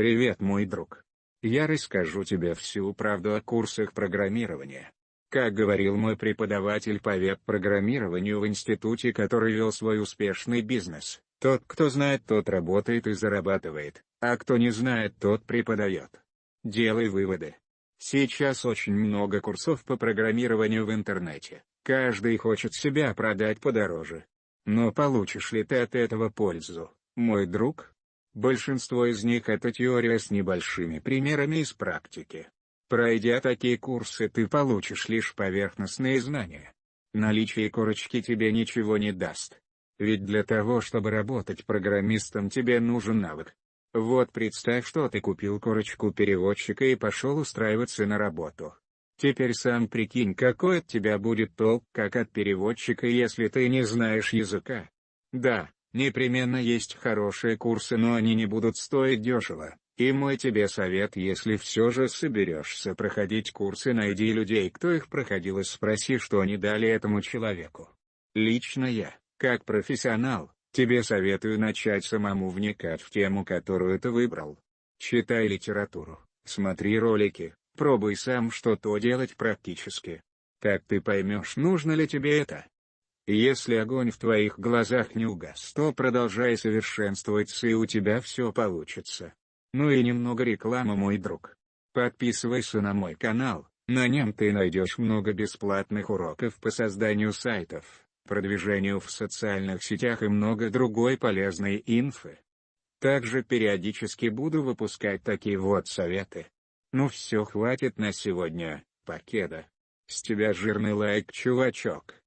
Привет мой друг. Я расскажу тебе всю правду о курсах программирования. Как говорил мой преподаватель по веб-программированию в институте, который вел свой успешный бизнес, тот кто знает тот работает и зарабатывает, а кто не знает тот преподает. Делай выводы. Сейчас очень много курсов по программированию в интернете, каждый хочет себя продать подороже. Но получишь ли ты от этого пользу, мой друг? Большинство из них это теория с небольшими примерами из практики. Пройдя такие курсы ты получишь лишь поверхностные знания. Наличие корочки тебе ничего не даст. Ведь для того чтобы работать программистом тебе нужен навык. Вот представь что ты купил корочку переводчика и пошел устраиваться на работу. Теперь сам прикинь какой от тебя будет толк как от переводчика если ты не знаешь языка. Да, непременно есть хорошие курсы но они не будут стоить дешево. И мой тебе совет если все же соберешься проходить курсы найди людей кто их проходил и спроси что они дали этому человеку. Лично я, как профессионал, тебе советую начать самому вникать в тему которую ты выбрал. Читай литературу, смотри ролики, Пробуй сам что-то делать практически. Как ты поймешь нужно ли тебе это? Если огонь в твоих глазах не угас то продолжай совершенствоваться и у тебя все получится. Ну и немного рекламы мой друг. Подписывайся на мой канал, на нем ты найдешь много бесплатных уроков по созданию сайтов, продвижению в социальных сетях и много другой полезной инфы. Также периодически буду выпускать такие вот советы. Ну все хватит на сегодня, покеда. С тебя жирный лайк чувачок.